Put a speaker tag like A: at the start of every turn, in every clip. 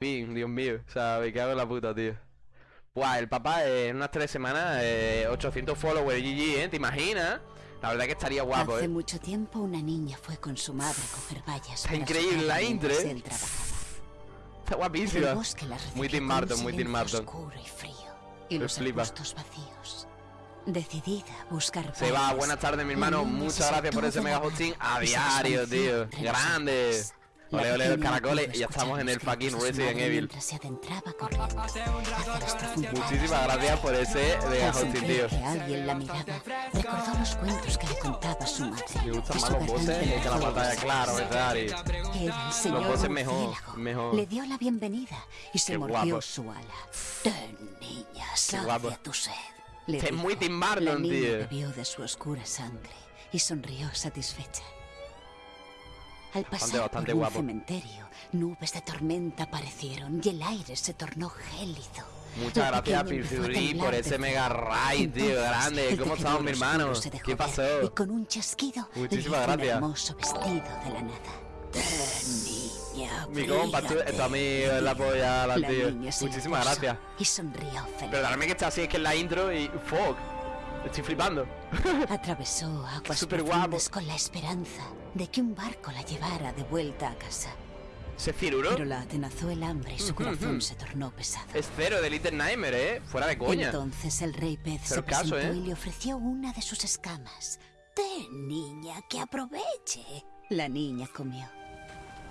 A: Dios mío. O sea, me cago en la puta, tío. Buah, el papá en unas tres semanas, eh, 800 followers, GG, ¿eh? ¿Te imaginas? La verdad que estaría guapo,
B: Hace
A: ¿eh?
B: mucho tiempo una niña fue con su madre a coger vallas.
A: Está increíble la intro, ¿eh? Está guapísima. Muy Tim Burton, muy Tim
B: oscuro y frío. Y
A: Me
B: los
A: flipa.
B: arbustos vacíos. Decidida a buscar
A: Se va, buenas tardes mi hermano, muchas gracias por ese mega hosting a diario, tío. Grande. Ole, ole, los caracoles. Y ya estamos en el fucking
B: los de
A: Resident Evil.
B: se adentraba
A: Muchísimas gracias por ese hosting,
B: sentir
A: tío.
B: que alguien la miraba, recordó los cuentos que le contaba su madre.
A: Me gustan más los bosses
B: garganta
A: que la pantalla, claro, ¿verdad? Y
B: señor
A: bosses mejor, mejor.
B: Le dio la bienvenida y se mordió su ala. Ten, niña, sacia tu sed. Le
A: es muy Tim Burton,
B: La niña
A: tío.
B: bebió de su oscura sangre y sonrió satisfecha. Al pasar
A: bastante
B: por un
A: guapo.
B: cementerio, nubes de tormenta aparecieron y el aire se tornó gélido.
A: Muchas gracias,
B: a temblar
A: por ese mega raid, tío, grande. ¿Cómo estamos, mi hermano? ¿Qué pasó?
B: Y con un chasquido
A: Muchísimas gracias.
B: un hermoso vestido de la nada.
A: Mi compa, tú,
B: bríllate.
A: tu amigo es la polla, la
B: La
A: tío. Muchísimas gracias.
B: Y sonrió feliz.
A: Perdóname que está así, es que es la intro y. ¡Fuck! Estoy flipando.
B: Atravesó aguas
A: Súper
B: profundas
A: guapo.
B: con la esperanza de que un barco la llevara de vuelta a casa.
A: ¿Ese Ciruro?
B: Pero la atenazó el hambre y su corazón se tornó pesado.
A: Es cero de Little Nightmare, ¿eh? Fuera de coña.
B: Entonces el rey pez se
A: Pero caso,
B: presentó
A: ¿eh?
B: y le ofreció una de sus escamas. Ten, niña, que aproveche. La niña comió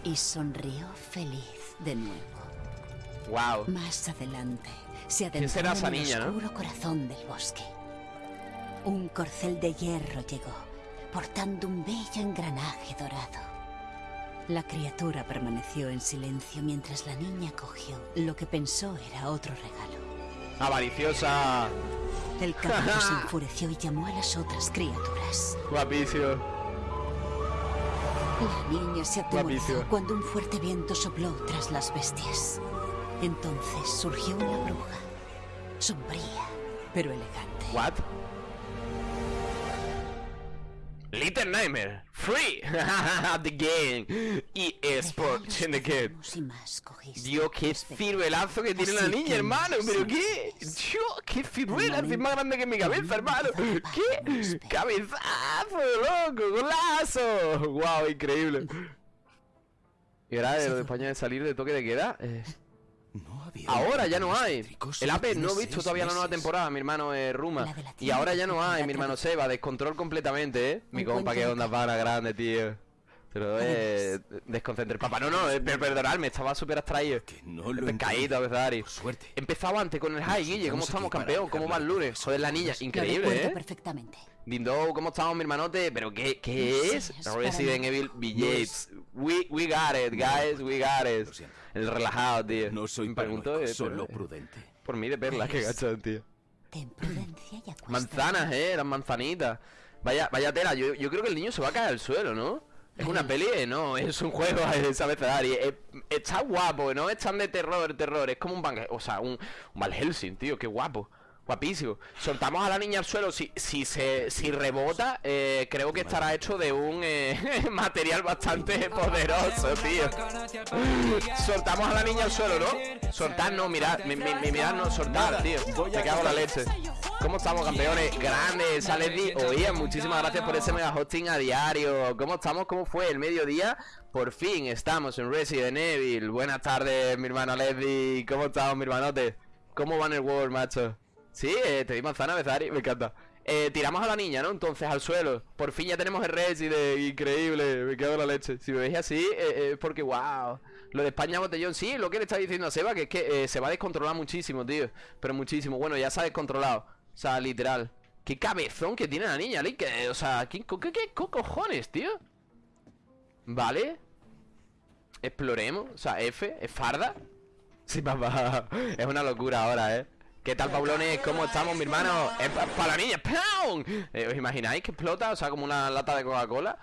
B: y sonrió feliz de nuevo.
A: Wow.
B: Más adelante se
A: ¿Quién
B: adentró
A: será esa
B: en el
A: niña, no?
B: oscuro corazón del bosque. Un corcel de hierro llegó, portando un bello engranaje dorado. La criatura permaneció en silencio mientras la niña cogió lo que pensó era otro regalo.
A: Avariciosa.
B: El caballo se enfureció y llamó a las otras criaturas.
A: Guapísimo.
B: La niña se atemorizó cuando un fuerte viento sopló tras las bestias. Entonces surgió una bruja, sombría, pero elegante.
A: What? Little Nightmare. Free. The game. Y Sport in the game. Dios, qué ciruelazo que tiene la niña, hermano. Pero qué. Dios, qué ciruela. Es más grande que mi cabeza, hermano. ¿Qué? Cabezazo, loco. Golazo. Wow, increíble. Y ahora de lo de España de salir de toque de queda. eh,
C: No había
A: Ahora ya no hay. El Apex no he visto todavía la nueva temporada, mi hermano eh, Ruma.
B: La de la
A: Y ahora ya no hay, mi hermano. Seba. Descontrol completamente, ¿eh? Mi compa,
B: de
A: onda para grande, tío. Pero eh, desconcentre. Papá, no, no, eh, per- perdonadme, estaba súper abstraído.
C: Que no lo
A: Pescadito,
C: entiendo.
A: Bezari.
C: Por suerte.
A: He empezado antes con el high, Guille. ¿Cómo
C: estamos
A: campeón? ¿Cómo va el lunes? Joder, la niña, increíble, ¿eh?
B: perfectamente.
A: Dindo, ¿cómo estamos, mi hermanote? ¿Pero qué, qué
B: No
A: es? Resident. Evil Billets. We, we got it, guys, we got
C: Lo
A: it. El relajado, tío.
C: No soy
A: Me pregunto,
C: paranoico, solo prudente.
A: Por mí de perlas, qué
B: Eres-
A: gachón, tío.
B: Ten prudencia y acuéstate.
A: Manzanas, eh, las manzanitas. Vaya, vaya tela, yo, yo creo que el niño se va a caer al suelo, ¿no? Es una peli, eh, no, es un juego, eh, ¿sabes? Ferrari. Eh, está guapo, no es tan de terror, terror, es como un o sea, un, un Val Helsing, tío, qué guapo. Guapísimo. Soltamos a la niña al suelo. Si, si se si rebota, eh, creo que estará hecho de un eh, material bastante poderoso, tío. Soltamos a la niña al suelo, ¿no? Soltar no, mirad, mi, mi, mi- mirad no, soltar, tío. Me cago en la leche. ¿Cómo estamos, campeones? Grandes, Saledi. Oye, muchísimas gracias por ese mega hosting a diario. ¿Cómo estamos? ¿Cómo fue el mediodía? Por fin estamos en Resident Evil. Buenas tardes, mi hermano Leslie. ¿Cómo estamos, mi hermanote? ¿Cómo va en el World, macho? Sí, eh, te di manzana, Bezari, me encanta. Eh, tiramos a la niña, ¿no? Entonces al suelo. Por fin ya tenemos el Resident, increíble, me quedo en la leche. Si me veis así, eh, eh, es porque wow. Lo de España botellón, sí, lo que le está diciendo a Seba, que es que se va a descontrolar muchísimo, tío. Pero muchísimo. Bueno, ya se ha descontrolado. O sea, literal. Qué cabezón que tiene la niña, Link. o sea, ¿qué, qué, qué co- cojones, tío? Vale. Exploremos. O sea, F, es farda. Sí, papá. Es una locura ahora, ¿eh? ¿Qué tal, Paulones? ¿Cómo estamos, mi hermano? Es para la niña. Eh, ¿Os imagináis que explota? O sea, como una lata de Coca-Cola.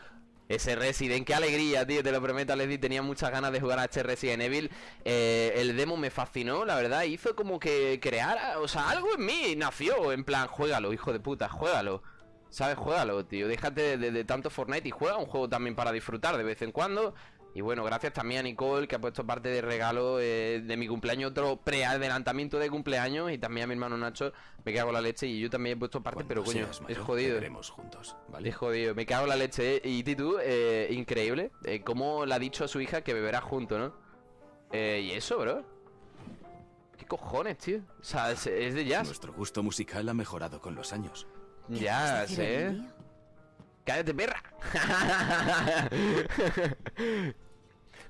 A: Ese Resident, qué alegría, tío, te lo prometo, Leslie, tenía muchas ganas de jugar a este Resident Evil Eh, El demo me fascinó, la verdad, hizo como que creara, o sea, algo en mí nació En plan, juégalo, hijo de puta, juégalo ¿Sabes? Juégalo, tío, déjate de- de tanto Fortnite y juega un juego también para disfrutar de vez en cuando Y bueno, gracias también a Nicole, que ha puesto parte de regalo eh, de mi cumpleaños, otro preadelantamiento de cumpleaños. Y también a mi hermano Nacho, me cago en la leche. Y yo también he puesto parte,
C: Cuando
A: pero coño, es jodido.
C: juntos, ¿vale?
A: Es jodido, me cago en la leche. ¿eh? Y Titu, eh, increíble. Eh, cómo le ha dicho a su hija que beberá junto, ¿no? Eh, y eso, bro. ¿Qué cojones, tío? O sea, es, es de jazz.
C: Nuestro gusto musical ha mejorado con los años.
A: Ya,
B: ¿Quieres decir el
A: sé. ¡Cállate, perra!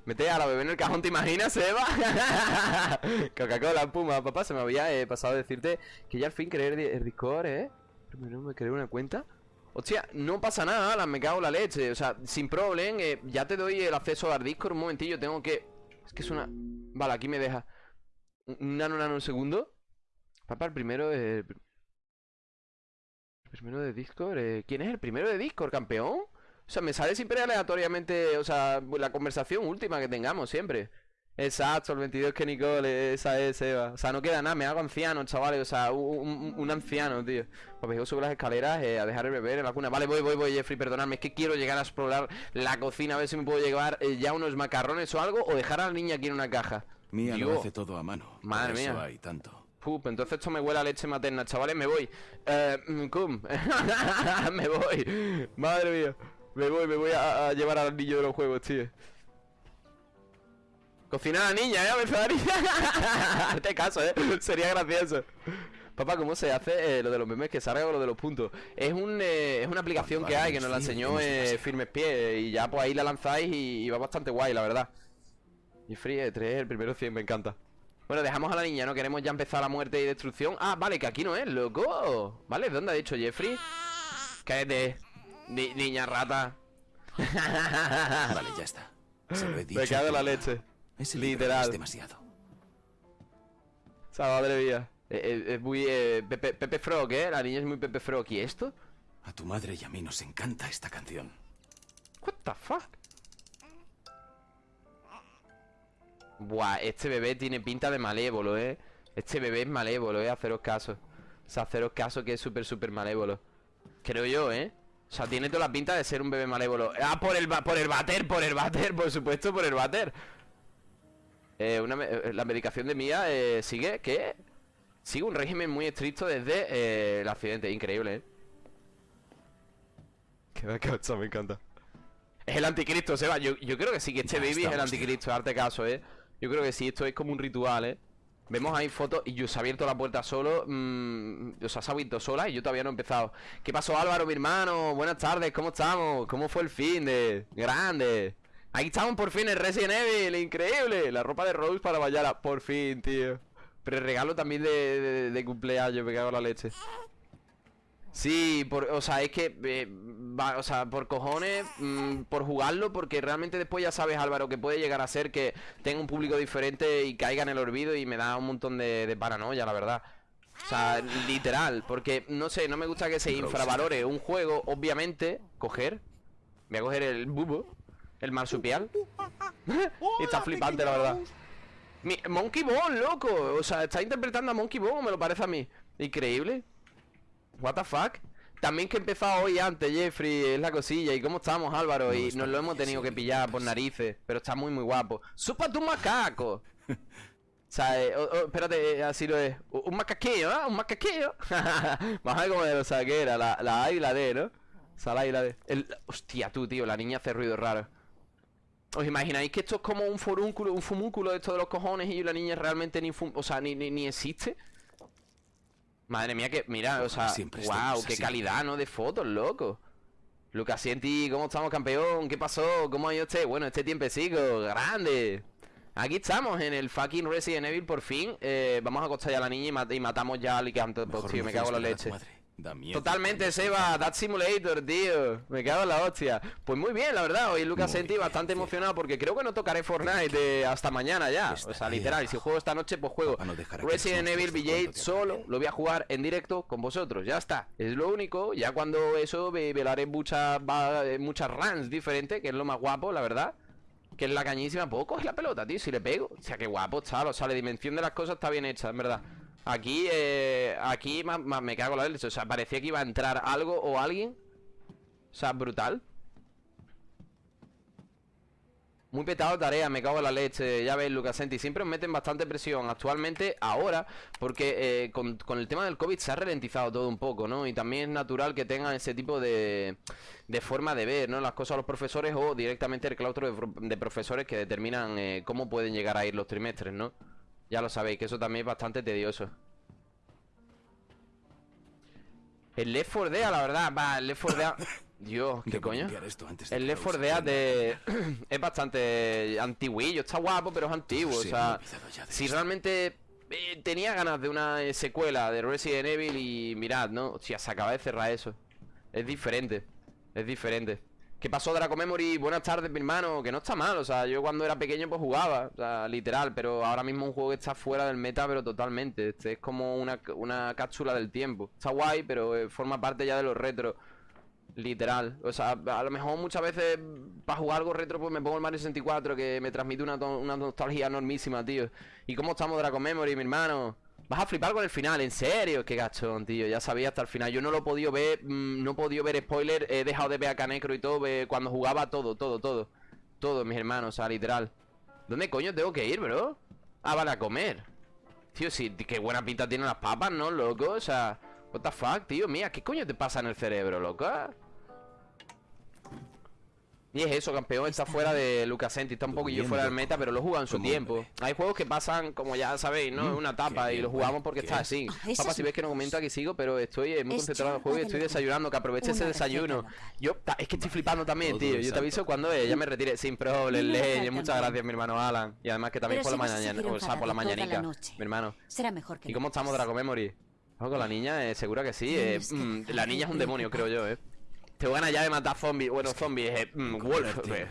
A: Mete a la bebé en el cajón, ¿te imaginas, Eva? Coca-Cola, Puma, papá, se me había eh, pasado a decirte que ya al fin creé el, di- el Discord, ¿eh? Primero me creé una cuenta. Hostia, no pasa nada, me cago en la leche. O sea, sin problema, eh, ya te doy el acceso al Discord. Un momentillo, tengo que... Es que es una... Vale, aquí me deja. Un un nano, nano, un segundo. Papá, el primero es... El primero de Discord, eh, ¿quién es el primero de Discord, campeón? O sea, me sale siempre aleatoriamente, o sea, la conversación última que tengamos siempre. Exacto, el 22 que Nicole, esa es Eva. O sea, no queda nada, me hago anciano, chavales, o sea, un, un- un anciano, tío. Pues vengo sobre las escaleras eh, a dejar el bebé en la cuna. Vale, voy, voy, voy, Jeffrey, perdonadme, es que quiero llegar a explorar la cocina, a ver si me puedo llevar eh, ya unos macarrones o algo, o dejar a la niña aquí en una caja.
C: Mía lo hace todo a mano.
A: Madre
C: eso
A: mía.
C: hay tanto.
A: Pup, entonces esto me huele a leche materna, chavales, me voy. Eh, mm, cum. me voy. Madre mía. Me voy, me voy a, a llevar al niño de los juegos, tío. Cocinar a la niña, ¿eh? Abecedario. Hazte caso, ¿eh? Sería gracioso. Papá, ¿cómo se hace eh, lo de los memes que salga o lo de los puntos? Es, un, eh, es una aplicación que hay que nos la enseñó eh. Firmes Pies y ya pues ahí la lanzáis y, y va bastante guay, la verdad. Y Free 3, el primero 100, me encanta. Bueno, dejamos a la niña, ¿no? Queremos ya empezar la muerte y destrucción. Ah, vale, que aquí no es, loco. Vale, ¿dónde ha dicho Jeffrey? Cállate, ni- niña rata.
C: Vale, ya está. Se lo he dicho.
A: Me cago en la leche.
C: Libro
A: Literal.
C: Es demasiado.
A: O sea, madre mía. Eh, eh, Es muy eh, Pepe, Pepe Frog, ¿eh? La niña es muy Pepe Frog. ¿Y esto?
C: A tu madre y a mí nos encanta esta canción.
A: What the fuck? Buah, este bebé tiene pinta de malévolo, ¿eh? Este bebé es malévolo, ¿eh? Haceros caso. O sea, haceros caso que es súper, súper malévolo. Creo yo, ¿eh? O sea, tiene toda la pinta de ser un bebé malévolo. Ah, por el, por el bater, por el bater, por supuesto, por el bater. Eh, una me- eh, la medicación de Mía eh, sigue, ¿qué? Sigue un régimen muy estricto desde eh, el accidente. Increíble, ¿eh? Qué cacha, me encanta. Es el anticristo, Seba. Yo, yo creo que sí, que este
C: Ya
A: baby es el anticristo, darte caso, ¿eh? Yo creo que sí, esto es como un ritual, ¿eh? Vemos ahí fotos y yo se ha abierto la puerta solo, mm, o sea, se ha abierto sola y yo todavía no he empezado. ¿Qué pasó, Álvaro, mi hermano? Buenas tardes, ¿cómo estamos? ¿Cómo fue el fin de? Grande. Ahí estamos por fin en Resident Evil, increíble. La ropa de Rose para Bayala, por fin, tío. Pero regalo también de, de- de cumpleaños, me cago en la leche. Sí, por, o sea, es que, eh, va, o sea, por cojones, mm, por jugarlo, porque realmente después ya sabes, Álvaro, que puede llegar a ser que tenga un público diferente y caiga en el olvido y me da un montón de, de paranoia, la verdad. O sea, literal, porque, no sé, no me gusta que se infravalore un juego, obviamente, coger, voy a coger el bubo, el marsupial, y está flipante, la verdad. Mi- Monkey Ball, loco, o sea, está interpretando a Monkey Ball, me lo parece a mí. Increíble. What the fuck? También que he empezado hoy antes, Jeffrey, es la cosilla. ¿Y cómo estamos, Álvaro?
C: No,
A: y nos lo
C: bien,
A: hemos tenido
C: sí,
A: que pillar por narices, pero está muy, muy guapo. ¡Súpate un macaco! o sea, eh, oh, oh, espérate, eh, así lo es. Un macaquillo, ¿ah? Un macaquillo. Vamos a ver cómo de lo saquera, la, la A y la D, ¿no? O sea, la A y la D. El- Hostia, tú, tío, la niña hace ruido raro. ¿Os imagináis que esto es como un forúnculo, un fumúnculo de esto de los cojones y la niña realmente ni, fum- o sea, ni, ni, ni existe? Madre mía, que mira, o sea,
C: Siempre
A: wow, qué
C: así.
A: calidad, ¿no? De fotos, loco. Lucas Sienti, ¿cómo estamos, campeón? ¿Qué pasó? ¿Cómo ha ido usted? Bueno, este tiempecico, grande. Aquí estamos en el fucking Resident Evil, por fin. Eh, vamos a acostar ya a la niña y, mat- y matamos ya al licanto,
C: Mejor
A: tío, me cago en la leche.
C: madre. Da miedo
A: Totalmente, Seba. That Simulator, tío. Me cago en la hostia. Pues muy bien, la verdad. Hoy Lucas
C: Muy bien,
A: bastante
C: tío.
A: emocionado porque creo que no tocaré Fortnite hasta mañana ya. O sea, literal. Si juego esta noche, pues juego
C: no
A: Resident Evil Village solo. Lo voy a jugar en directo con vosotros. Ya está. Es lo único. Ya cuando eso ve- velaré muchas muchas runs diferentes, que es lo más guapo, la verdad. Que es la cañísima. Puedo coger la pelota, tío, si le pego. O sea, qué guapo está. O sea, la dimensión de las cosas está bien hecha, en verdad. Aquí, eh, aquí me cago en la leche. O sea, parecía que iba a entrar algo o alguien. O sea, brutal. Muy petado tarea, me cago en la leche. Ya ves, Lucasenti. Siempre os meten bastante presión. Actualmente, ahora, porque eh, con, el tema del COVID se ha ralentizado todo un poco, ¿no? Y también es natural que tengan ese tipo de, de forma de ver, ¿no? Las cosas a los profesores o directamente el claustro de profesores que determinan eh, cómo pueden llegar a ir los trimestres, ¿no? Ya lo sabéis, que eso también es bastante tedioso. El Left 4 Dead, la verdad, va, el Left 4 Dead... Dios, ¿qué coño? El Left 4
C: Rose
A: Dead de... es bastante antiguillo, está guapo, pero es antiguo,
C: Sí,
A: o sea... Si
C: esto.
A: realmente eh, tenía ganas de una secuela de Resident Evil y mirad, ¿no? Hostia, se acaba de cerrar eso. Es diferente, es diferente. ¿Qué pasó, Draco Memory? Buenas tardes, mi hermano. Que no está mal, o sea, yo cuando era pequeño pues jugaba, o sea, literal, pero ahora mismo un juego que está fuera del meta, pero totalmente. Este es como una, una cápsula del tiempo. Está guay, pero eh, forma parte ya de los retro. Literal, o sea, a lo mejor muchas veces para jugar algo retro pues me pongo el Mario 64 que me transmite una, una nostalgia enormísima, tío. ¿Y cómo estamos Draco Memory, mi hermano? Vas a flipar con el final, en serio, qué gachón, tío. Ya sabía hasta el final. Yo no lo he podido ver, mm, no he podido ver spoiler, he dejado de ver a Canecro y todo, ve- cuando jugaba todo, todo, todo. Todo, mis hermanos, o sea, literal. ¿Dónde coño tengo que ir, bro? Ah, vale, a comer. Tío, sí, qué buena pinta tienen las papas, ¿no, loco? O sea, what the fuck, tío, mía, ¿qué coño te pasa en el cerebro, loco? Y es eso, campeón, está fuera de Lucasenti, está un poquillo fuera del meta, pero lo juega en su tiempo. Hay juegos que pasan, como ya sabéis, ¿no?
C: Mm,
A: En una etapa y lo jugamos porque
C: ¿Qué
A: está
C: es?
A: así.
B: Ah,
A: Papá,
B: es
A: si ves que no comento aquí sigo, pero estoy muy
B: Es
A: concentrado en el juego y estoy desayunando, que aproveche ese desayuno.
B: local.
A: Yo, es que estoy flipando también,
C: Todo
A: tío. Yo te aviso cuando ya me retire sin problema, Muchas gracias, mi hermano Alan. Y además que también por la mañana, o sea, por la mañanica, mi hermano.
B: Será mejor que
A: ¿Y cómo estamos. Draco Memory? Con la niña, eh, segura que sí. eh, mm, la niña es un demonio, creo yo, eh. Tengo ganas ya de matar zombies. Bueno, zombies, eh. mm, Wolf. eh.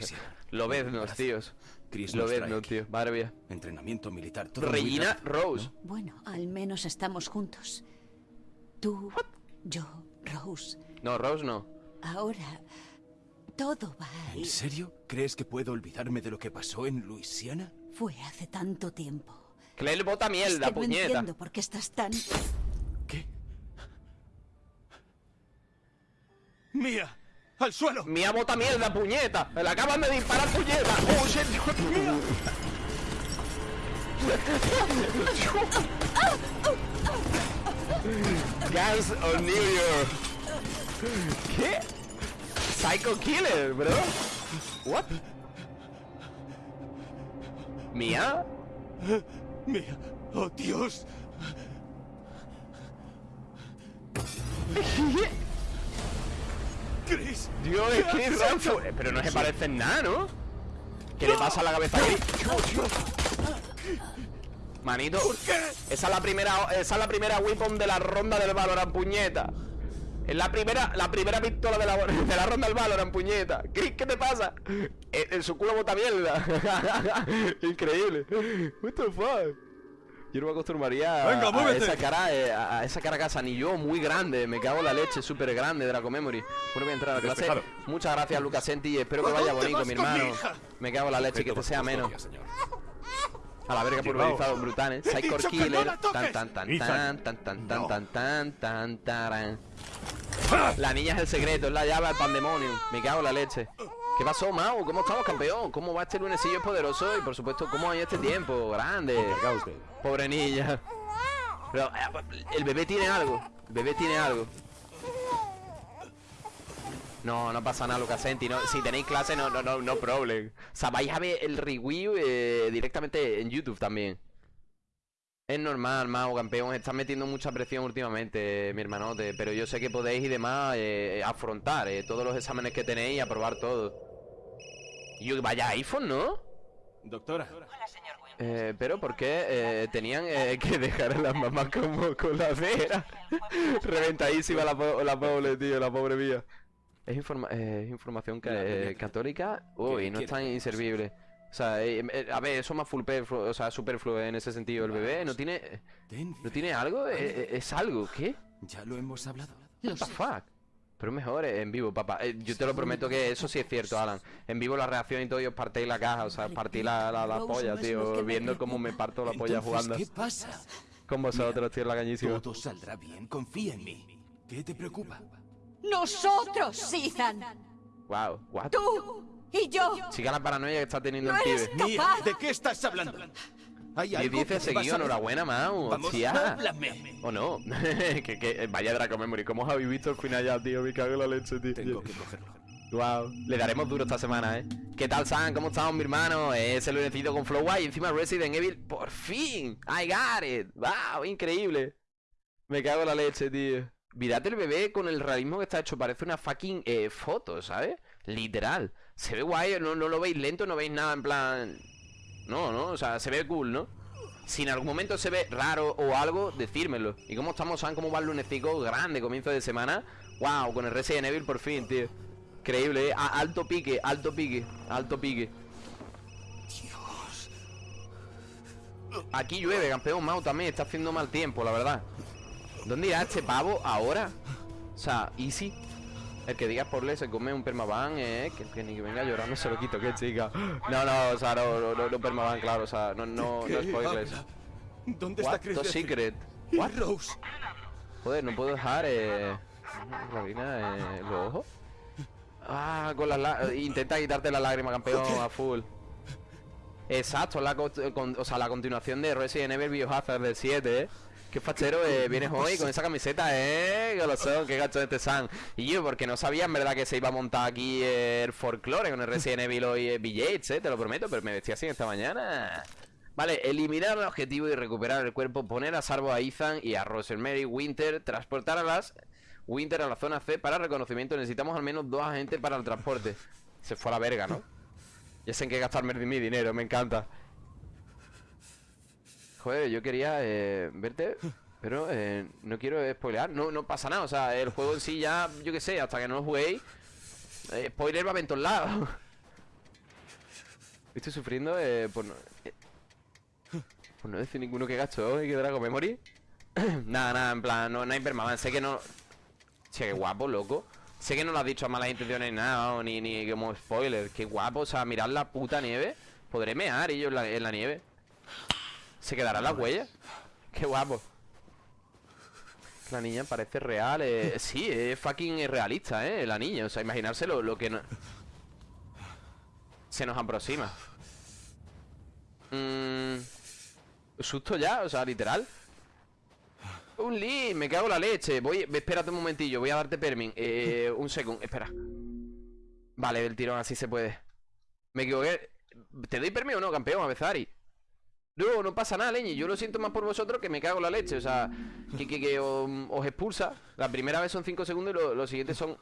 A: Lobeznos,
C: Brazo.
A: tíos.
C: Christmas
A: Lobeznos,
C: Strike.
A: tío. Madre mía.
C: Entrenamiento militar. Todo muy
A: Regina
C: rápido,
A: Rose.
C: ¿no?
B: Bueno, al menos estamos juntos. Tú, yo, Rose.
A: No, Rose no.
B: Ahora todo va a
C: ¿En
B: ir.
C: serio? ¿Crees que puedo olvidarme de lo que pasó en Luisiana?
B: Fue hace tanto tiempo.
A: Claire bota
B: Es
A: mierda,
B: que no
A: puñeta.
B: entiendo por qué estás tan...
C: ¿Qué? ¡Mía! ¡Al suelo!
A: Mía bota mierda, puñeta. Le acaban de disparar, puñeta. Oh, shit, hijo de of New York. ¿Qué? Psycho Killer, bro. What? ¿Mía?
C: ¡Mía! ¡Oh, Dios! ¡Chris!
A: Dios, es Eh, Pero no se parece en nada, ¿no? ¿Qué le pasa a la cabeza ahí? Manito, esa es la primera, esa es la primera weapon de la ronda del Valorant, puñeta. Es la primera, la primera pistola de la, de la ronda del Valorant, puñeta. ¿Qué, qué te pasa? En, en su culo bota mierda. Increíble. What the fuck? Yo no me acostumbraría a-
C: Venga,
A: a,
C: muévete.
A: esa cara, eh, a, a esa cara casa, ni yo, muy grande. Me cago en la leche, súper grande, Draco Memory. Bueno, voy a entrar a la clase.
C: Despejado.
A: Muchas gracias, Lucasenti. y Espero que
C: ¿A
A: vaya bonito, mi hermano. Me cago en la leche, que te sea
C: bajo
A: menos. A la verga pulverizado, brutal, ¿eh? Psycho Killer. Tan, tan, tan, tan, tan, tan,
C: No.
A: tan, tan, tan, taran. La niña es el secreto, es la llave al pandemonium. Me cago en la leche. ¿Qué pasó, Mau? ¿Cómo estamos, campeón? ¿Cómo va este lunesillo poderoso? Y por supuesto, ¿cómo hay este tiempo? Grande. Pobre niña. Pero eh, el bebé tiene algo. El bebé tiene algo. No, no pasa nada, Lucasenti. No, si tenéis clase, no, no, no, no problem. O sea, vais a ver el review eh, directamente en YouTube también. Es normal, Mau, campeón. Estás metiendo mucha presión últimamente, mi hermanote. Pero yo sé que podéis y demás eh, afrontar eh, todos los exámenes que tenéis y aprobar todo. Y yo, vaya iPhone, ¿no?
C: Doctora.
A: Eh, pero ¿por qué eh, tenían eh, que dejar a las mamás como con la cera? Reventadísima la, po- la pobre, tío, la pobre mía. Es, informa- eh, es información ca- eh, católica. Uy,
C: ¿Qué
A: no es tan inservible. O sea, eh, eh, a ver, eso más full o sea, superfluo en ese sentido. El bebé no tiene,
C: Denver.
A: no tiene algo, Eh, eh, es algo, ¿qué?
C: Ya lo hemos hablado.
A: What the fuck? Pero mejor eh, en vivo, papá. Eh, yo te lo prometo que eso sí es cierto, Alan. En vivo la reacción y todo, y os partéis la caja, o sea, partí la, la, polla, tío. Viendo cómo me parto la polla jugando.
C: ¿Qué pasa?
A: Con vosotros, tío, la cañísima.
C: Todo saldrá bien. Confía en mí. ¿Qué te preocupa?
B: ¡Nosotros, Ethan!
A: Wow, what?
B: ¡Tú Y yo...
A: Chica la paranoia que está teniendo
B: No
A: el pibe.
C: Mía. ¿de qué estás hablando? ¿Hay
A: Y dice seguido, enhorabuena, Mau.
C: Vamos,
A: Hostia.
C: háblame.
A: ¿O no? que, que, vaya Draco Memory. ¿Cómo os habéis visto el final ya, tío? Me cago en la leche, tío.
C: Tengo que cogerlo.
A: Wow, le daremos duro esta semana, ¿eh? ¿Qué tal, San? ¿Cómo estamos, mi hermano? Es el lunecito con Flow y encima Resident Evil. ¡Por fin! ¡I got it! ¡Wow! Increíble. Me cago en la leche, tío. Mirad el bebé con el realismo que está hecho. Parece una fucking eh, foto, ¿sabes? Literal. Se ve guay, no, no lo veis lento, no veis nada en plan... No, no, o sea, se ve cool, ¿no? Si en algún momento se ve raro o algo, decírmelo. ¿Y cómo estamos, San? ¿Cómo va el lunecico? Grande, comienzo de semana. Wow, con el Resident Evil por fin, tío. Increíble, ¿eh? Alto pique, alto pique, alto pique. Aquí llueve, campeón Mau también. Está haciendo mal tiempo, la verdad. ¿Dónde irá este pavo ahora? O sea, easy. El que diga por le se come un permaban, eh. Que, que ni que venga llorando se lo quito, que chica. No, no, o sea, no, no, no, no permaban, claro, o sea, no, no, no
C: ¿Qué
A: spoilers.
C: habla? ¿Dónde
A: What
C: está Chris
A: the secret?
C: ¿Y
A: What?
C: Rose?
A: Joder, no puedo dejar eh, Rabina, eh, los ojos. Ah, con las intenta quitarte la lágrima, campeón, a full. Exacto, la, co- con- o sea, la continuación de Resident Evil Biohazard del 7, ¿eh? Qué fachero eh, vienes hoy con esa camiseta, eh, que lo son, qué gacho este San. Y yo, porque no sabía en verdad que se iba a montar aquí el folclore con el Resident Evil hoy eh, BJs, eh, te lo prometo, pero me vestí así esta mañana. Vale, eliminar el objetivo y recuperar el cuerpo, poner a salvo a Ethan y a Rosemary Winter, transportar a las Winter a la zona C para reconocimiento. Necesitamos al menos dos agentes para el transporte. Se fue a la verga, ¿no? Ya sé en qué gastarme mi dinero, me encanta. Joder, yo quería eh, verte, pero eh, no quiero spoilear. No, no pasa nada, o sea, el juego en sí ya, yo qué sé, hasta que no lo juguéis, eh, spoiler va a en todos lados. Estoy sufriendo eh, por, no, por no decir ninguno que gasto y que Dragon Memory. nada, nada, en plan, no, no hay permaban. Sé que no. Che, qué guapo, loco. Sé que no lo has dicho a malas intenciones ni nada, ni, ni como spoiler. Qué guapo, o sea, mirad la puta nieve. Podré mear y yo en la, en la nieve. ¿Se quedará la huella? Qué guapo. La niña parece real. eh, sí, es fucking realista, ¿eh? La niña. O sea, imaginárselo lo que no... Se nos aproxima. Mmm... Susto ya, o sea, literal. Un Lee, me cago en la leche. Voy, espérate un momentillo, voy a darte permin. Eh, un segundo, espera. Vale, del tirón, así se puede. Me equivoqué. ¿Te doy permiso o no, campeón, a Bezari? No, no pasa nada, leñi. Yo lo siento más por vosotros que me cago en la leche. O sea, que, que, os, expulsa. La primera vez son 5 segundos y lo- los siguientes son.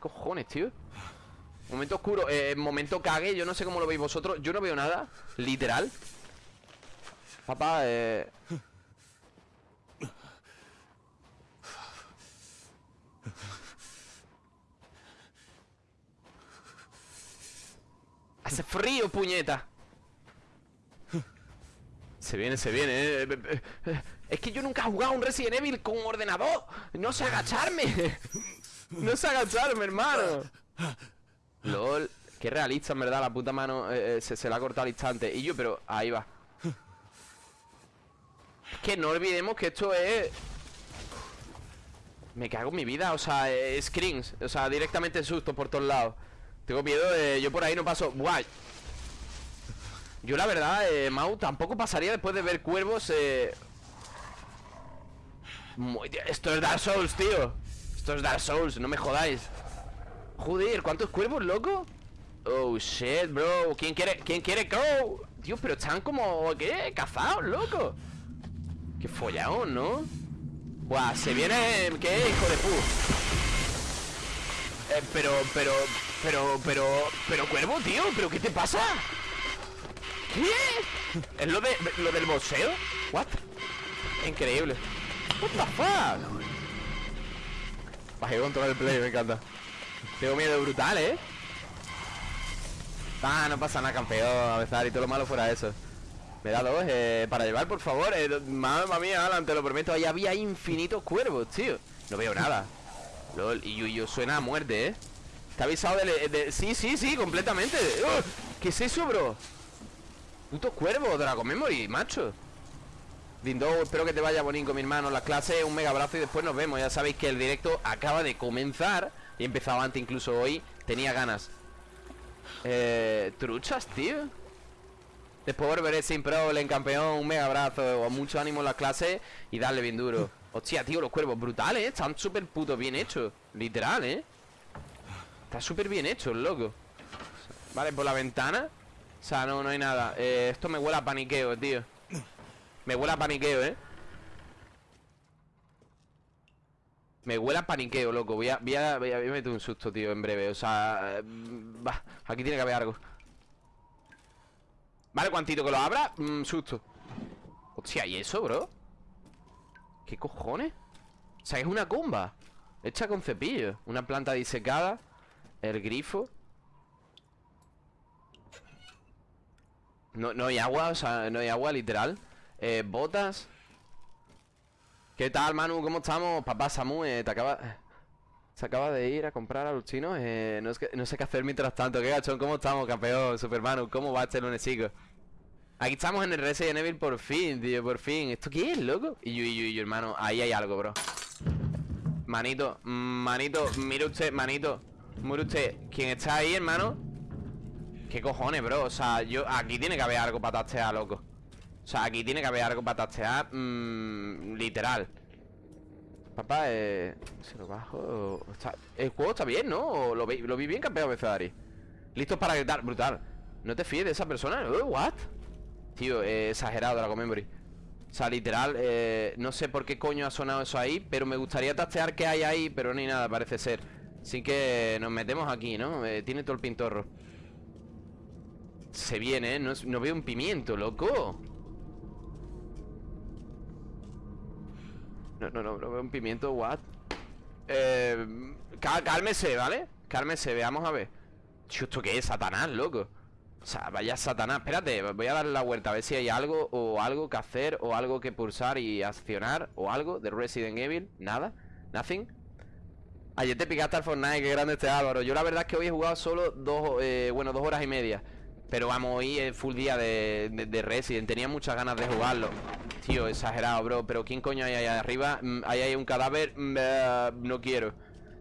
A: Cojones, tío. Momento oscuro, eh, momento cague. Yo no sé cómo lo veis vosotros. Yo no veo nada. Literal. Papá, eh. Hace frío, puñeta. Se viene, se viene. eh, eh, eh, eh. Es que yo nunca he jugado un Resident Evil con ordenador. No sé agacharme. No sé agacharme, hermano. LOL. Qué realista, en verdad. La puta mano se, se la ha cortado al instante. Y yo, pero ahí va. Es que no olvidemos que esto es... Me cago en mi vida, o sea, eh, screens O sea, directamente susto por todos lados Tengo miedo de... Yo por ahí no paso... Guay Yo la verdad, eh, Mau, tampoco pasaría después de ver cuervos eh... Muy- Esto es Dark Souls, tío Esto es Dark Souls, no me jodáis Joder, ¿cuántos cuervos, loco? Oh, shit, bro ¿Quién quiere, quién quiere go? Tío, pero están como... ¿Qué? Cazados, loco Qué follado, ¿no? Buah, se viene... ¿Qué? Hijo de pu eh, Pero, pero, pero, pero... Pero, cuervo, tío ¿Pero qué te pasa? ¿Es lo, de, lo del boxeo? ¿What? Increíble What the fuck Bajé control del play, me encanta Tengo miedo brutal, ¿eh? Ah, no pasa nada, campeón A veces y todo lo malo fuera eso me da dos eh, para llevar, por favor. Eh, mamma mía, Alan, te lo prometo. Ahí había infinitos cuervos, tío. No veo nada. Lol, y yo, suena a muerte, ¿eh? Ha avisado de, de- Sí, sí, sí, completamente. ¡Oh! ¿Qué es eso, bro? Puto cuervo, Dragon Memory, macho. Dindo, espero que te vaya bonito, mi hermano. Las clases, un mega abrazo y después nos vemos. Ya sabéis que el directo acaba de comenzar. Y he empezado antes, incluso hoy. Tenía ganas. Eh, truchas, tío. Después volveré sin problem, campeón, un mega abrazo, o mucho ánimo en las clases y darle bien duro. Hostia, tío, los cuervos brutales, ¿eh? Están súper puto bien hechos. Literal, ¿eh? Está súper bien hecho, loco. Vale, por la ventana. O sea, no, no hay nada. Eh, esto me huele a paniqueo, tío. Me huele a paniqueo, ¿eh? Me huele a paniqueo, loco. Voy a, voy a, voy a, meter un susto, tío, en breve. O sea, eh, va, aquí tiene que haber algo. Vale, cuantito que lo abra, mm, susto. Hostia, ¿y eso, bro? ¿Qué cojones? O sea, es una comba Hecha con cepillo Una planta disecada El grifo No, no hay agua, o sea, no hay agua, literal eh, Botas ¿Qué tal, Manu? ¿Cómo estamos? Papá Samu, eh, te acaba... Se acaba de ir a comprar a los chinos eh, no, no, sé qué hacer mientras tanto ¿Qué gachón? ¿Cómo estamos, campeón? Super Manu, ¿cómo va este lunes, chicos? Aquí estamos en el Resident Evil por fin, tío, por fin ¿Esto qué es, loco? Y yo, y yo, y yo, hermano, ahí hay algo, bro Manito, manito, mire usted, manito Mire usted, ¿quién está ahí, hermano? ¿Qué cojones, bro? O sea, yo, aquí tiene que haber algo para tastear, loco O sea, aquí tiene que haber algo para tastear mmm, Literal Papá, eh... ¿Se lo bajo? el juego está bien, ¿no? lo, vi, lo vi bien campeón, Ari Listos para gritar, brutal No te fíes de esa persona, ¿Eh? ¿What? Tío, eh, exagerado Dragon Memory O sea, literal, eh, no sé por qué coño ha sonado eso ahí Pero me gustaría tastear qué hay ahí Pero ni nada, parece ser Así que nos metemos aquí, ¿no? Tiene todo el pintorro Se viene, ¿eh? No, no veo un pimiento, loco No, no, no, no veo un pimiento, what? Eh, cálmese, ¿vale? Cálmese, veamos a ver ¿esto qué es? Satanás, loco o sea, vaya satanás Espérate, voy a dar la vuelta a ver si hay algo O algo que hacer, o algo que pulsar y accionar O algo de Resident Evil Nada, nothing Ayer te picaste al Fortnite, qué grande este Álvaro Yo la verdad es que hoy he jugado solo dos, eh, bueno, dos horas y media Pero vamos, hoy es full día de, de, Resident. Tenía muchas ganas de jugarlo. Tío, exagerado, bro. Pero ¿quién coño hay ahí arriba? Mm, ahí hay un cadáver. Mm, eh, No quiero.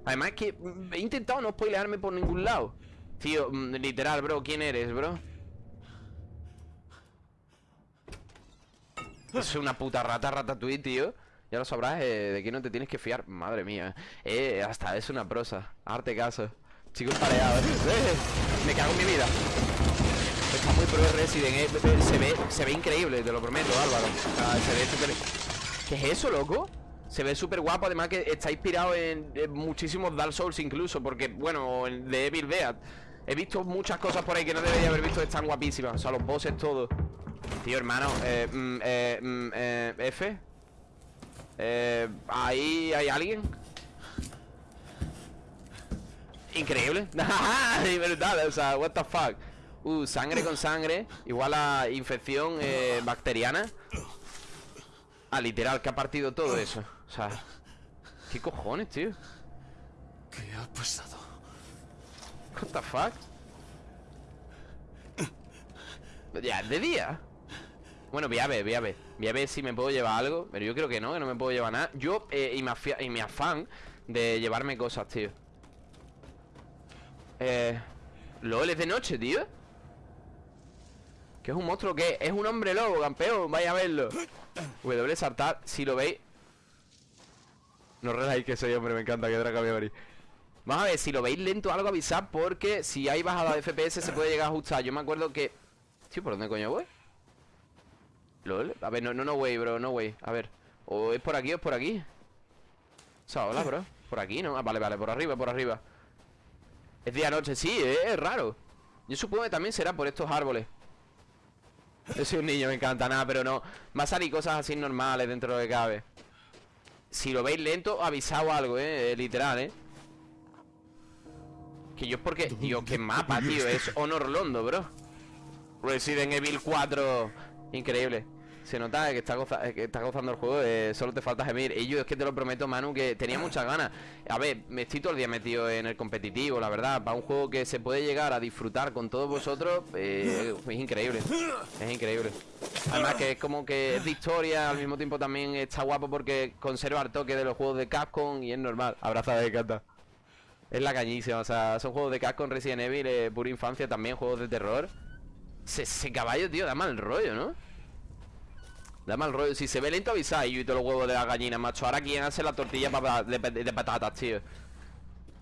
A: Además que mm, he intentado no spoilearme por ningún lado. Tío, literal, bro, ¿quién eres, bro? Es una puta rata, ratatouille, tío. Ya lo sabrás, eh, de quién no te tienes que fiar. Madre mía, eh, hasta es una prosa. Arte caso. Chicos pareados, eh, Me cago en mi vida Resident, eh, se ve, se ve increíble, te lo prometo, Álvaro. Se ve súper... ¿Qué es eso, loco? Se ve súper guapo, además que está inspirado en, muchísimos Dark Souls incluso Porque, bueno, de Evil Dead He visto muchas cosas por ahí que no debería haber visto Están guapísimas, o sea, los bosses todo. Tío, hermano, eh, mm, eh, mm, eh, F eh, Ahí hay alguien. Increíble. Brutal, o sea, what the fuck Uh, sangre con sangre Igual a infección eh, bacteriana. Ah, literal, que ha partido todo eso. O sea, ¿qué cojones, tío?
C: ¿Qué ha pasado?
A: What the fuck? Ya, de día. Bueno, voy a ver, voy a ver. Voy a ver si me puedo llevar algo Pero yo creo que no, que no me puedo llevar nada. Yo, eh, y, mi afán de llevarme cosas, tío. Eh... LOL es de noche, tío ¿Qué es un monstruo? ¿Qué? Es un hombre lobo, campeón Vaya a verlo W saltar, si lo veis No reláis que soy hombre, me encanta que Draco me Vamos a ver, si lo veis lento algo avisad Porque si hay bajada de FPS se puede llegar a ajustar Yo me acuerdo que... Tío, ¿por dónde coño voy? LOL A ver, no, no, no way, bro, no way A ver, o es por aquí o es por aquí O sea, hola, bro Por aquí, ¿no? Ah, vale, vale, por arriba, por arriba Es día-noche, sí, es raro Yo supongo que también será por estos árboles Yo soy un niño, me encanta nada, pero no. Va a salir cosas así normales dentro de lo que cabe. Si lo veis lento, avisado algo, eh Literal, eh. Que yo es porque... Tío, qué mapa, tío Es Honor Londo, bro. Resident Evil 4 Increíble se nota que está, que está gozando el juego eh, Solo te falta gemir. Y yo es que te lo prometo, Manu, que tenía muchas ganas. A ver, me estoy todo el día metido en el competitivo La verdad, para un juego que se puede llegar a disfrutar Con todos vosotros eh, Es increíble. Es increíble. Además que es como que es de historia Al mismo tiempo también está guapo porque conserva el toque de los juegos de Capcom Y es normal. Abrazada de cata Es la cañísima, o sea, son juegos de casco en Resident Evil, eh, pura infancia también, juegos de terror. Ese, ese caballo, tío, da mal rollo, ¿no? Da mal rollo. Si se ve lento, avisáis yo y todos los huevos de la gallina, macho. Ahora quién hace la tortilla de, de- patatas, tío.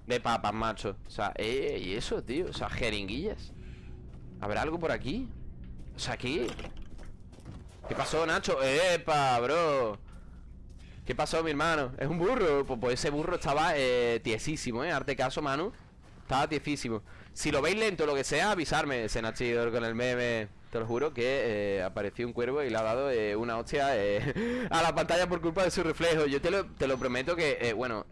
A: De papas, macho. O sea, eh, y eso, tío. O sea, jeringuillas. ¿Habrá algo por aquí? O sea, aquí. ¿Qué pasó, Nacho? ¡Epa, bro! ¿Qué pasó, mi hermano? ¿Es un burro? Pues, pues ese burro estaba eh, tiesísimo, ¿eh? Arte caso, Manu. Estaba tiesísimo. Si lo veis lento lo que sea, avisarme, Senachidor, con el meme. Te lo juro que eh, apareció un cuervo y le ha dado eh, una hostia eh, a la pantalla por culpa de su reflejo. Yo te lo, te lo prometo que, bueno,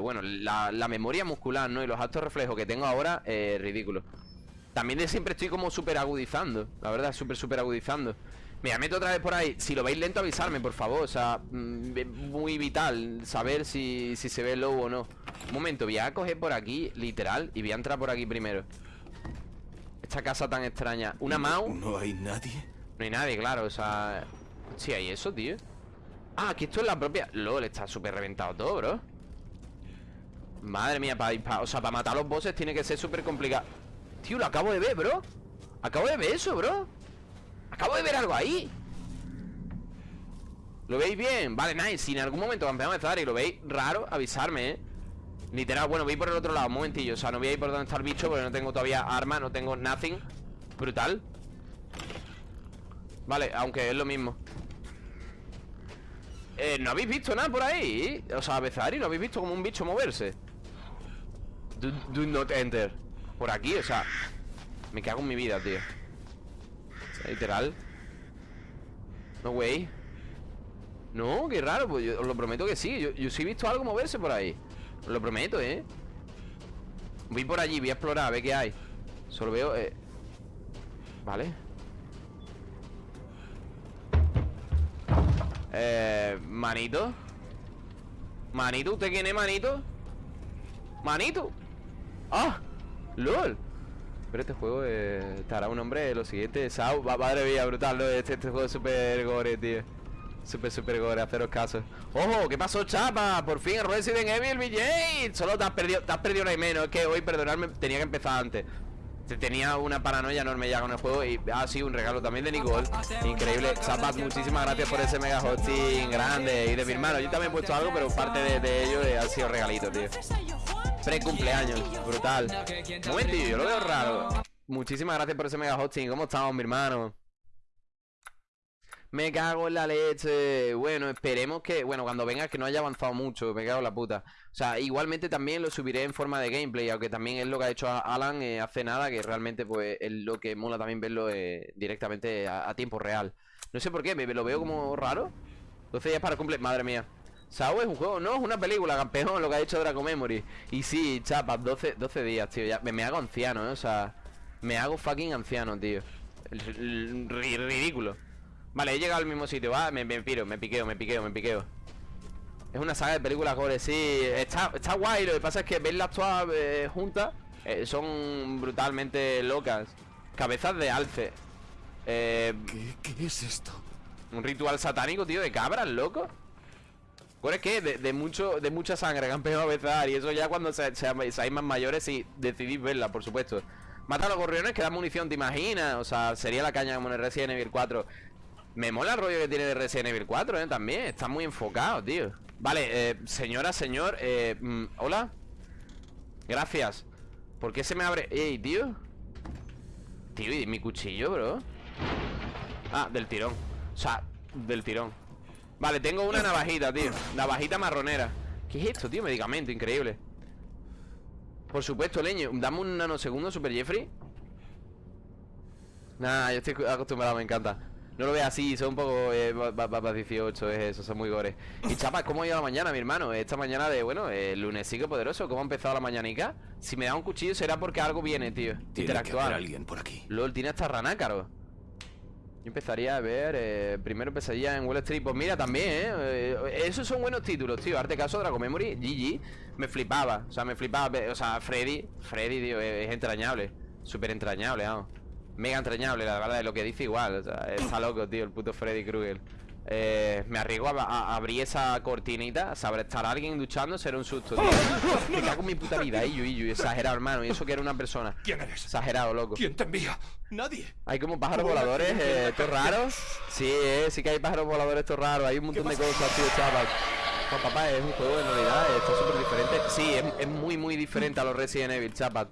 A: bueno, la, memoria muscular, ¿no? Y los altos reflejos que tengo ahora, ridículo. También de siempre estoy como súper agudizando La verdad, súper, súper agudizando Mira, meto otra vez por ahí Si lo veis lento, avisarme, por favor O sea, mm, muy vital saber si, si se ve el lobo o no Un momento, voy a coger por aquí, literal Y voy a entrar por aquí primero Esta casa tan extraña. Una mouse
C: ¿No hay nadie?
A: no hay nadie, claro, o sea... Sí, hay eso, tío Ah, que esto es la propia... LOL, está súper reventado todo, bro. Madre mía, para, o sea, para matar a los bosses tiene que ser súper complicado. Tío, lo acabo de ver, bro. Acabo de ver eso, bro. Acabo de ver algo ahí. ¿Lo veis bien? Vale, nice Si en algún momento campeamos de Zara y lo veis raro, avisarme, eh Literal, bueno, voy por el otro lado, un momentillo. O sea, no voy a ir por donde está el bicho Porque no tengo todavía arma, no tengo nothing. Brutal. Vale, aunque es lo mismo. Eh, ¿No habéis visto nada por ahí? O sea, Bezari, ¿no habéis visto como un bicho moverse? Do, not enter. Por aquí, o sea Me cago en mi vida, tío. Literal. No way. No, qué raro, pues yo os lo prometo que sí. Yo, yo sí he visto algo moverse por ahí lo prometo, ¿eh? Voy por allí, voy a explorar, a ver qué hay. Solo veo, eh Vale. Eh, manito. Manito, ¿usted quién es, manito? Manito. Ah, lol. Pero este juego eh, estará un hombre lo siguiente Sao, va- madre mía, brutal ¿no? este, este juego es súper gore, tío Súper, súper gore, haceros caso. ¡Ojo! ¿Qué pasó, chapa? Por fin Resident Evil BJ Solo te has perdido, te has perdido una y menos. Es que hoy, perdonadme, tenía que empezar antes. Te- Tenía una paranoia enorme ya con el juego Y ha sido un regalo también de Nicole. Increíble. Chapas, muchísimas gracias por ese mega hosting grande Y de mi hermano, yo también he puesto algo Pero parte de, de ello eh, ha sido regalito, tío. Pre-cumpleaños, brutal. Momentillo, yo lo veo raro. Muchísimas gracias por ese mega hosting. ¿Cómo estamos, mi hermano? Me cago en la leche. Bueno, esperemos que, bueno, cuando venga que no haya avanzado mucho, me cago en la puta. O sea, igualmente también lo subiré en forma de gameplay, aunque también es lo que ha hecho Alan eh, hace nada, que realmente pues es lo que mola también verlo eh, directamente a, tiempo real. No sé por qué, me, lo veo como raro. 12 días para cumple, madre mía. Sao es un juego, no, es una película, campeón, lo que ha hecho Draco Memory. Y sí, chapas, 12, 12 días, tío, ya me, hago anciano, ¿eh? O sea, me hago fucking anciano, tío. Ridículo. Vale, he llegado al mismo sitio, va, me, me piro, me piqueo, me piqueo, me piqueo. Es una saga de películas gore, sí, está, está guay, lo que pasa es que verlas todas eh, juntas eh, son brutalmente locas. Cabezas de alce. Eh,
C: ¿Qué, qué es esto?
A: un ritual satánico, tío, de cabras, loco. Gore es que de, de mucho, de mucha sangre que han pegado a besar y eso ya cuando se, se- seáis más mayores y decidís verla, por supuesto. Mata a los gorriones que da munición, ¿te imaginas? O sea, sería la caña como en el Resident Evil 4. Me mola el rollo que tiene de Resident Evil 4, ¿eh? También, está muy enfocado, tío. Vale, eh, señora, señor eh, mm, Hola. Gracias. ¿Por qué se me abre? Ey, tío. Tío, ¿y mi cuchillo, bro? Ah, del tirón. O sea, del tirón. Vale, tengo una navajita, tío. Navajita marronera. ¿Qué es esto, tío? Medicamento, increíble. Por supuesto, leño. Dame un nanosegundo, Super Jeffrey. Nah, yo estoy acostumbrado, me encanta No lo veas así, son un poco eh, va- va- va- va 18, es eso, son muy gores Y chapa, ¿cómo ha ido la mañana, mi hermano? Esta mañana de, bueno, el lunes sigue poderoso ¿Cómo ha empezado la mañanica? Si me da un cuchillo será porque algo viene, tío
C: Tiene que
A: Interactuar
C: haber alguien por aquí.
A: LOL, tiene hasta ranácaro Yo empezaría a ver eh, Primero pesadilla en Wall Street Pues mira, también, ¿eh? Eh, Esos son buenos títulos, tío Arte caso, Dragon Memory, GG Me flipaba, o sea, me flipaba O sea, Freddy, Freddy, tío, es, es entrañable Súper entrañable, vamos Mega entrañable, la verdad, es lo que dice igual O sea, está loco, tío, el puto Freddy Krueger. Eh, me arriesgo a, abrir esa cortinita Saber estar alguien duchando será un susto, tío. Me cago en mi puta vida, Iyu, Iyu Exagerado, hermano, y eso que era una persona.
D: ¿Quién eres?
A: Exagerado, loco.
D: ¿Quién te envía? Nadie.
A: Hay como pájaros voladores,
D: ¿quién te
A: eh, estos raros. Sí, eh, sí que hay pájaros voladores estos raros Hay un montón de cosas, tío, chaval. Juan papá, es un juego en realidad, eh, está súper diferente. Sí, es, es muy, muy diferente a los Resident Evil, chaval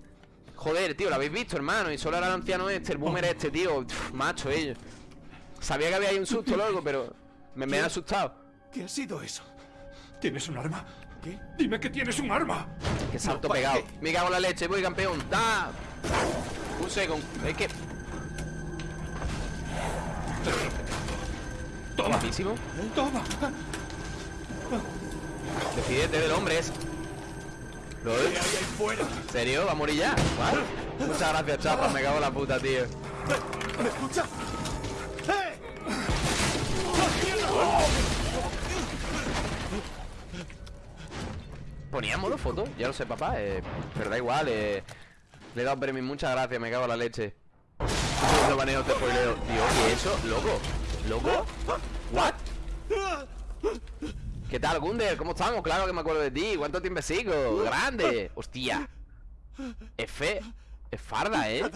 A: Joder, tío, lo habéis visto, hermano Y solo era el anciano este, el boomer este, tío Uf, Macho, ellos Sabía que había ahí un susto, loco, pero Me, me ha asustado
D: ¿Qué ha sido eso? ¿Tienes un arma? ¿Qué? Dime que tienes un arma.
A: Que salto
D: No, ¿para
A: pegado.
D: qué?
A: Me cago en la leche, voy campeón. ¡Da! Un segundo. Es que.
D: Toma. Toma.
A: Decidete del hombre es. ¿Lo
D: ¿Qué hay ahí fuera?
A: ¿En serio? ¿Va a morir ya? ¿What? Muchas gracias, chapa. Me cago en la puta, tío.
D: ¿Me escucha? ¡Eh!
A: Ponía modo foto, ya lo sé, papá. eh, pero da igual, eh. Le he dado premio. Muchas gracias, me cago en la leche. Lo baneo, te spoileo. Tío, ¿qué es eso? ¿Loco? ¿Loco? ¿What? ¿Qué tal, Gunder? ¿Cómo estamos? Claro que me acuerdo de ti. ¿Cuánto tiempo sigo? ¡Grande! ¡Hostia! F... Es farda, ¿eh?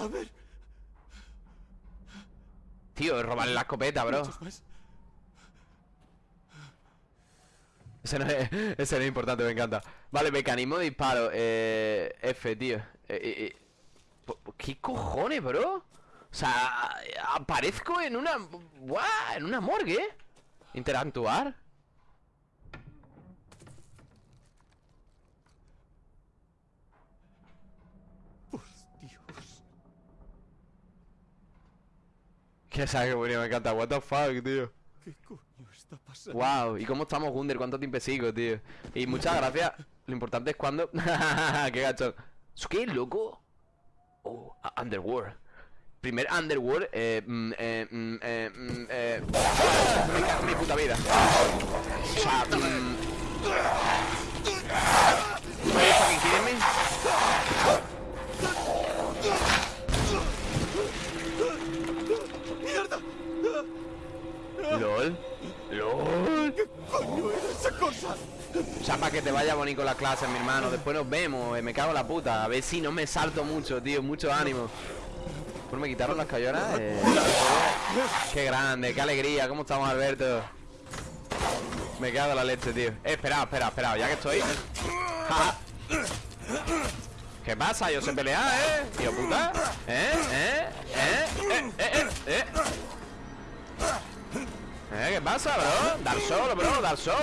A: Tío, es robarle la escopeta, bro. Ese no es, ese no es importante, me encanta. Vale, mecanismo de disparo. Eh, F, tío. Eh, eh, eh. ¿Qué cojones, bro? O sea, aparezco en una... ¡Buah! En una morgue. Interactuar.
D: Por Dios.
A: Que sabe que bonito, me encanta. What the fuck, tío.
D: ¿Qué coño está pasando?
A: Wow, ¿y cómo estamos, Gunder? ¿Cuánto tiempo sigo, tío? Y muchas gracias. Lo importante es cuando. ¡Qué gacho! ¿Eso qué, loco? Oh, Underworld. Primer Underworld, eh. mm, eh, mm, eh, mm, eh. Me cago en mi puta vida. O sea, mm. Are you fucking kidding me? LOL. LOL.
D: ¡Coño era esa cosa!
A: Para que te vaya bonito la clase, mi hermano. Después nos vemos. eh, me cago en la puta. A ver si no me salto mucho, tío. Mucho ánimo. Pues me quitaron las cayonas. eh. Qué grande, qué alegría. ¿Cómo estamos, Alberto? Me cago en la leche, tío. Eh, espera, espera, espera. Ya que estoy. Ja. ¿Qué pasa? Yo sé pelear, ¿eh? Tío puta. ¿Eh? ¿Eh? ¿Eh? ¿Eh? ¿Eh? ¿Eh? ¿Eh? ¿Qué pasa, bro? Dar sol, bro, dar sol.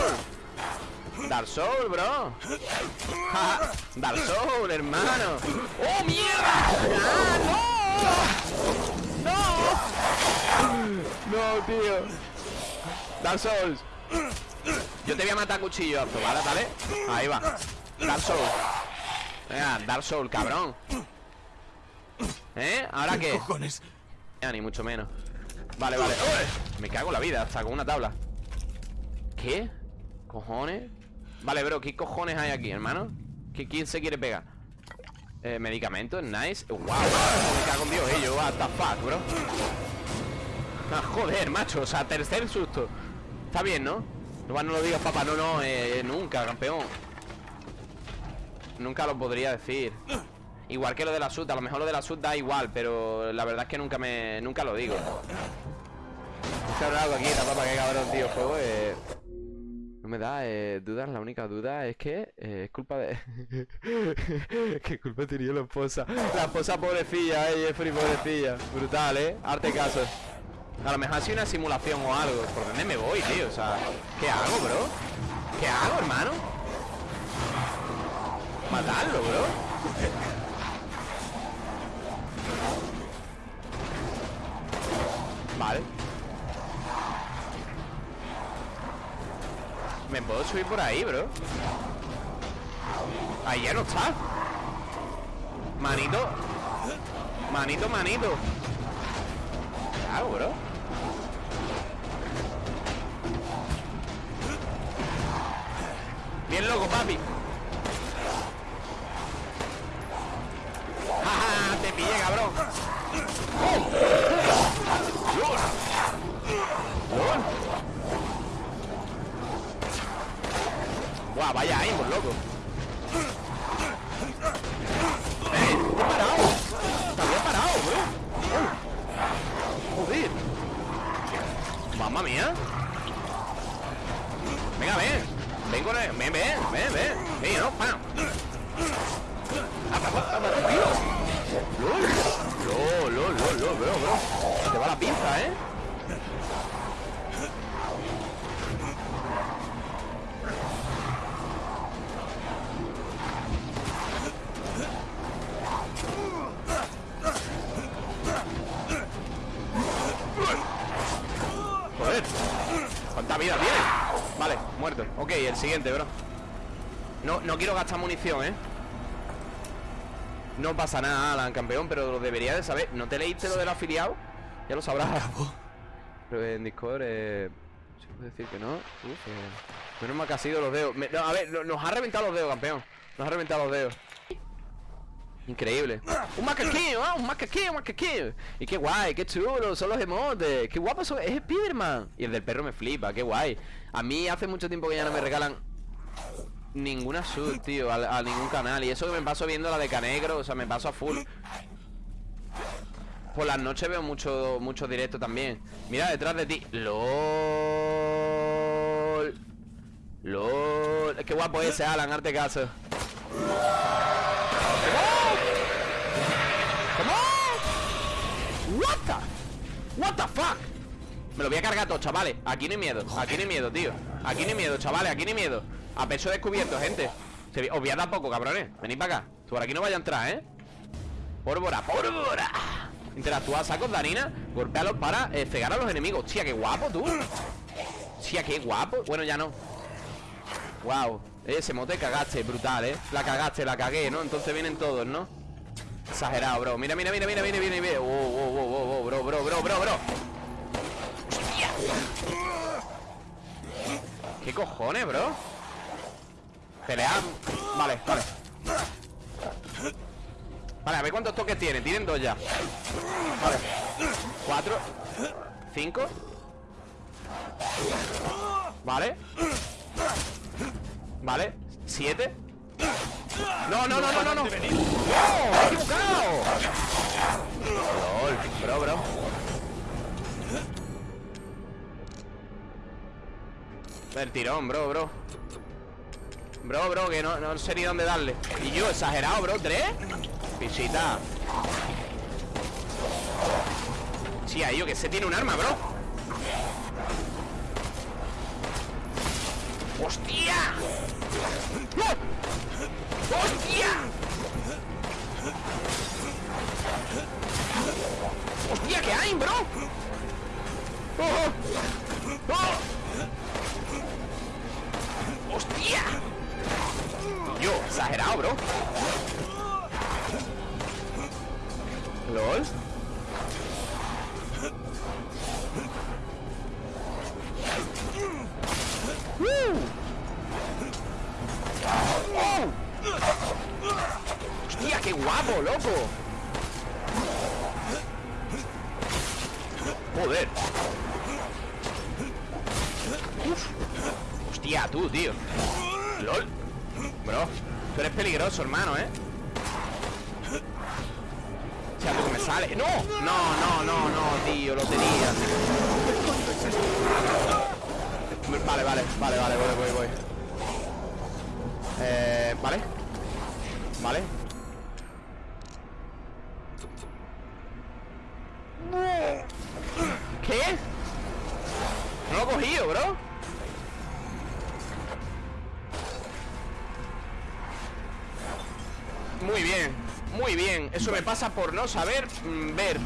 A: Dark Soul, bro. Dark Soul, hermano. ¡Oh, mierda! ¡Ah, no! ¡No! ¡No, tío! Dark Souls. Yo te voy a matar a cuchillazo, ¿vale? ¿Vale? Ahí va. Dark Soul. Venga, Dark Soul, cabrón. ¿Eh? ¿Ahora qué?
D: cojones?
A: Ya, ni mucho menos. Vale, vale. Me cago en la vida, hasta con una tabla. ¿Qué? ¿Cojones? Vale, bro, ¿qué cojones hay aquí, hermano? ¿Qué, ¿Quién se quiere pegar? Eh, medicamentos, nice Wow, me cago en Dios, eh, yo, what the fuck, bro Ah, joder, macho, o sea, tercer susto Está bien, ¿no? No, no lo digas, papá, no, no, eh, nunca, campeón Nunca lo podría decir Igual que lo de la SUT, a lo mejor lo de la SUT da igual Pero la verdad es que nunca me... Nunca lo digo hablando aquí, la papa, que cabrón, tío, juego eh... No me da eh, dudas, la única duda es que eh, es culpa de... ¿Qué culpa tenía la esposa? La esposa pobrecilla, eh, Jeffrey pobrecilla Brutal, eh, arte caso A lo mejor ha sido una simulación o algo ¿Por dónde me voy, tío? O sea, ¿qué hago, bro? ¿Qué hago, hermano? Matarlo, bro Vale. ¿Me puedo subir por ahí, bro? Ahí ya no está. Manito. Manito, manito. ¿Qué hago, bro? Bien loco, papi te pillé, cabrón. Buah, vaya ahí, por loco. ¡Eh! ¡Te he parado! ¡Te había parado, ¡Joder! ¡Mamma mía! Venga, ven. Ven con el... Ven, ven, ven, ven. No, pam. ¡Apa, apa, apa, tío! ¡Lol! ¡Lol, lol, lol, bro, bro! Te va la pinza, ¿eh? Joder ¿Cuánta vida tiene? Vale, muerto Ok, el siguiente, bro No, no quiero gastar munición, ¿eh? No pasa nada, Alan, campeón Pero lo debería de saber. ¿No te leíste lo del afiliado? Ya lo sabrás Pero en Discord, eh... ¿Se puede decir que no? Uf, eh, Menos mal que ha sido los dedos. Me- no, A ver, no- nos ha reventado los dedos, campeón. Nos ha reventado los dedos. Increíble. Un macaquillo, ¿ah? Un macaquillo, un macaquillo Y qué guay, qué chulo, son los emotes. Qué guapo son, es Spiderman. Y el del perro me flipa, qué guay. A mí hace mucho tiempo que ya no me regalan Ninguna sub, tío, a, ningún canal. Y eso que me paso viendo la de Canegro O sea, me paso a full. Por las noches veo mucho, mucho directo también. Mira detrás de ti. LOL. LOL. Qué guapo ese, Alan, arte caso. What the What the fuck Me lo voy a cargar todo, chavales Aquí no hay miedo, aquí no hay miedo, tío Aquí no hay miedo, chavales, aquí no hay miedo A pecho descubierto, gente Os voy a dar poco, cabrones Venid para acá Por aquí no vaya a entrar, ¿eh? Pólvora, pólvora Interactúa sacos, Darina Golpealos para eh, cegar a los enemigos Tía, qué guapo, tú Tía, qué guapo Bueno, ya no Wow Ese mote cagaste, brutal, ¿eh? La cagaste, la cagué, ¿no? Entonces vienen todos, ¿no? Exagerado, bro. Mira, mira, mira, mira, mira, mira, mira. Bro, bro, bro, bro, bro. ¿Qué cojones, bro? Pelear. Vale, vale. Vale, a ver cuántos toques tienen. Tienen dos ya. Vale. Cuatro. Cinco. Vale. Vale. Siete. No, no, no, no, no, no. ¡No! ¡Me he equivocado! LOL, bro, bro. El tirón, bro, bro. Bro, bro, que no, no sé ni dónde darle. Y yo, exagerado, bro. ¿Tres? Pisita. Sí, ahí yo que sé tiene un arma, bro. ¡Hostia! ¡Hostia! ¡Hostia, qué hay, bro! ¡Oh! ¡Oh! ¡Hostia! Yo, exagerado, bro ¿Lol? ¡Uh! ¡Oh! ¡Hostia, qué guapo, loco! Joder Hostia, tú, tío. LOL. Bro, tú eres peligroso, hermano, ¿eh? O sea, tú me sale ¡No! No, no, no, no, tío, lo tenía. Vale, vale, vale, vale, voy, voy, voy. Eh, vale. Vale por no saber mm, ver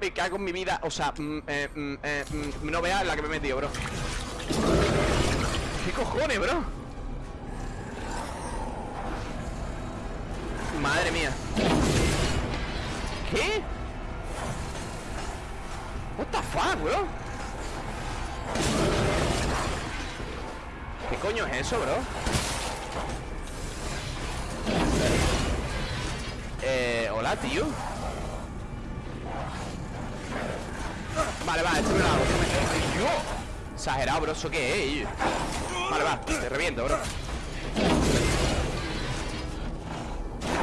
A: Me cago en mi vida O sea, mm, eh, mm, eh, mm, no veas la que me he metido, bro ¿Qué cojones, bro? Tío. Vale, vale, esto me lo hago. Exagerado, bro, ¿eso qué es? Vale, va, te reviento, bro.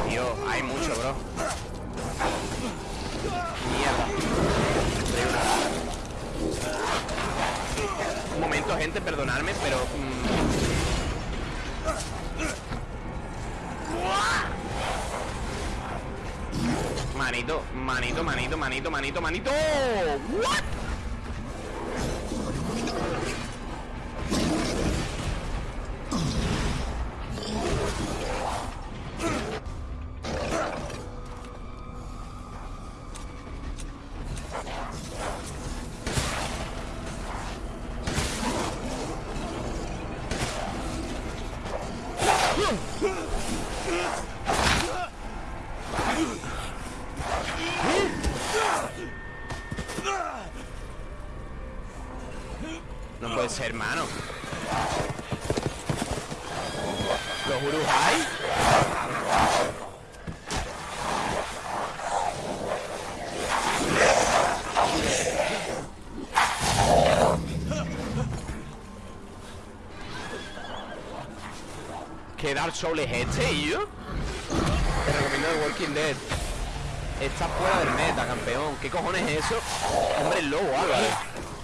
A: Tío, hay mucho, bro. Mierda. Un momento, gente, perdonadme, pero... mm, Manito, manito, manito, manito, manito, manito What? ¿Qué Dark Souls es este, yo? Te recomiendo The Walking Dead. Está fuera del meta, campeón. ¿Qué cojones es eso? Hombre, el lobo, Álvaro.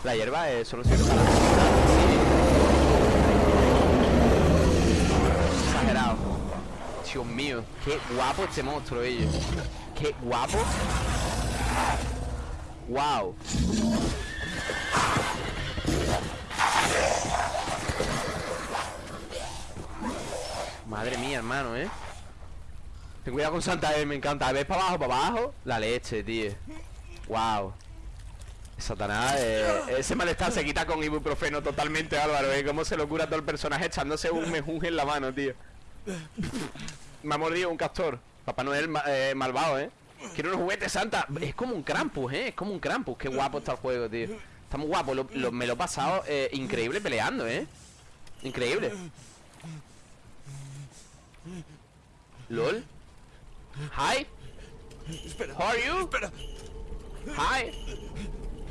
A: La hierba es solo sirve para... Exagerado. Dios mío, qué guapo este monstruo, ellos Qué guapo. Wow Madre mía, hermano, ¿eh? Ten cuidado con Santa E, me encanta ¿Ves para abajo, para abajo? La leche, tío Wow Satanás, eh, ese malestar se quita con ibuprofeno totalmente, Álvaro, ¿eh? Cómo se lo cura todo el personaje echándose un mejunje en la mano, tío Me ha mordido un castor Papá Noel eh, malvado, ¿eh? Quiero unos juguetes Santa Es como un Krampus, ¿eh? Es como un Krampus Qué guapo está el juego, tío Está muy guapo me lo he pasado eh, increíble peleando, ¿eh? Increíble LOL Hi
D: Espera.
A: How are you?
D: Espera.
A: Hi